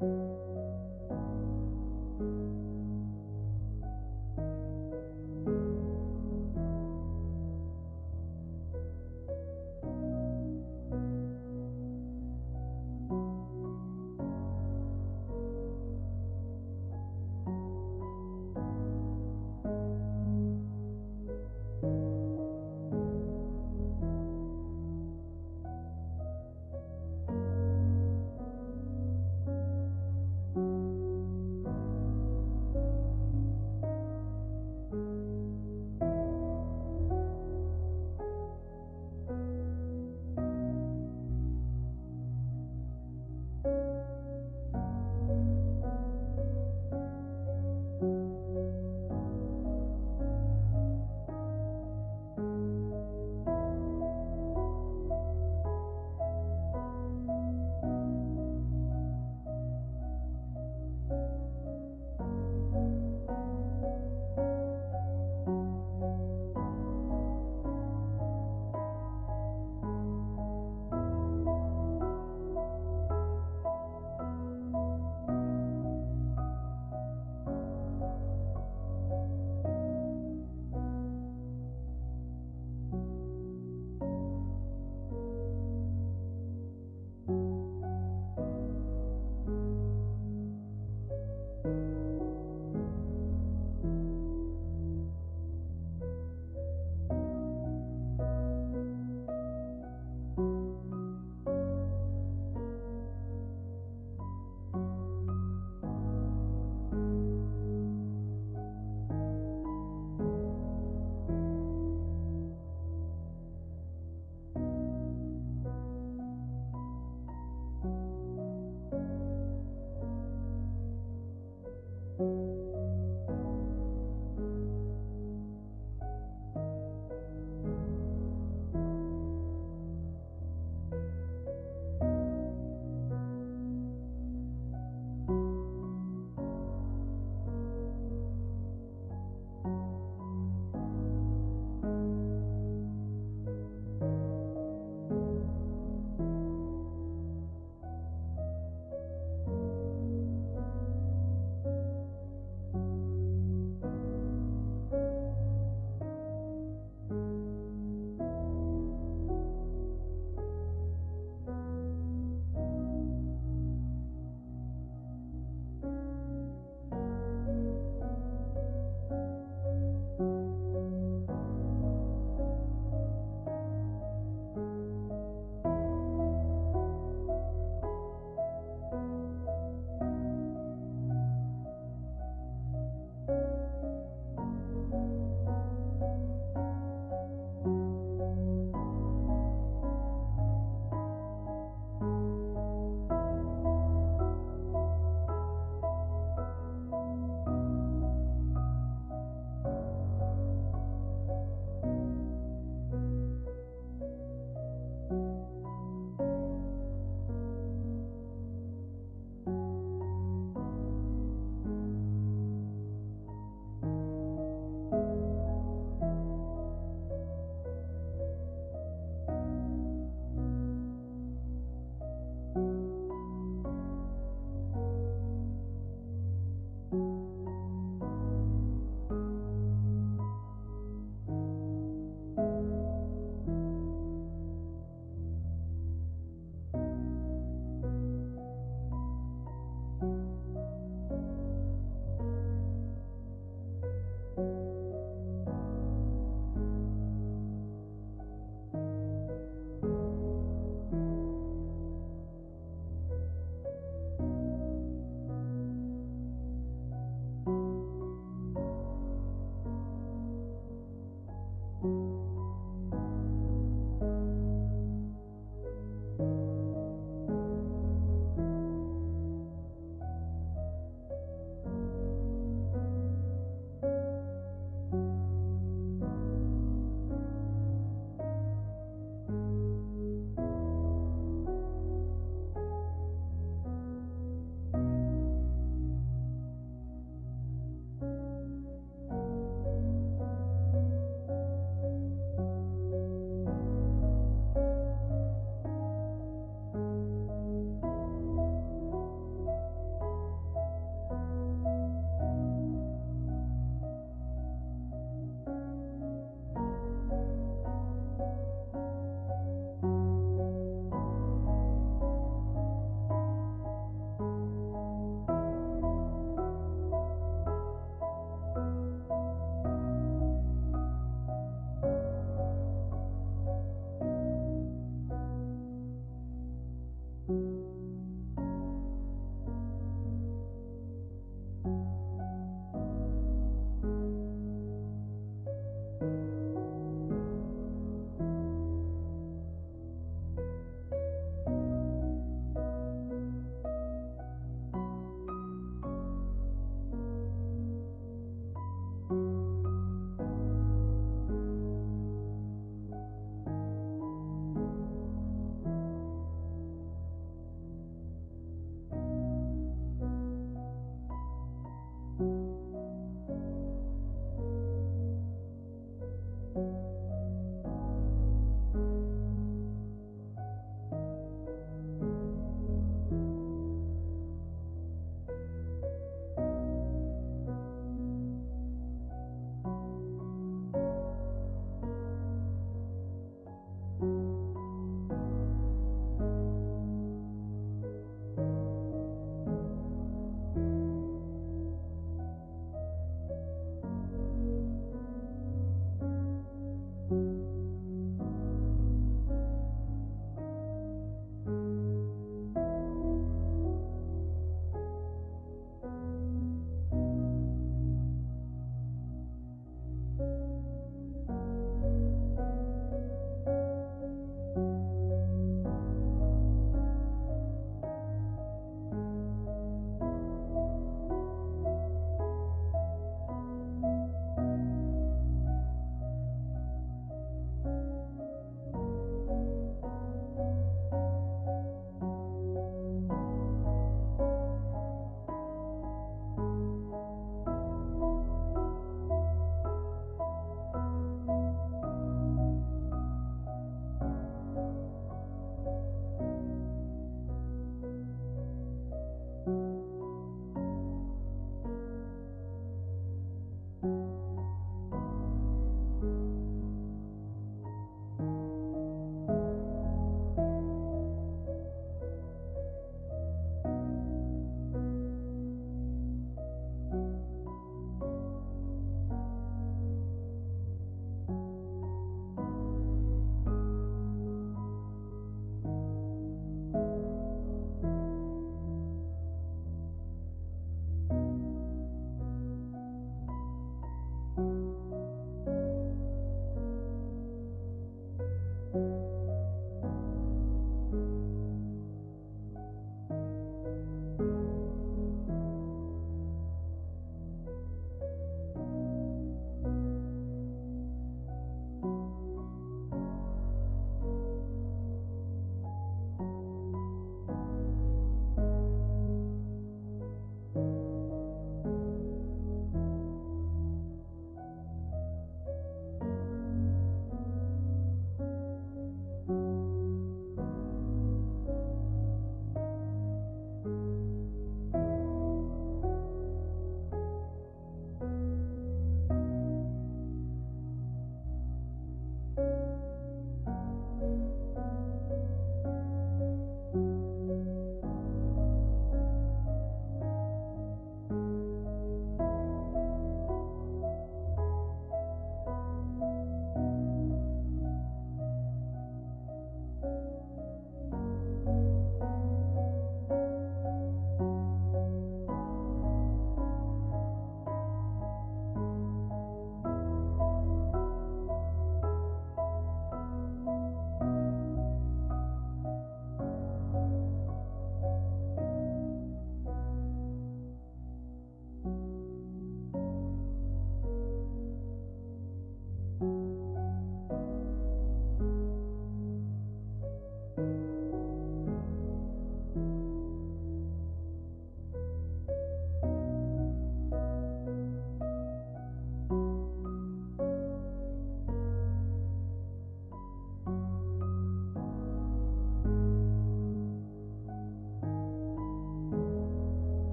you.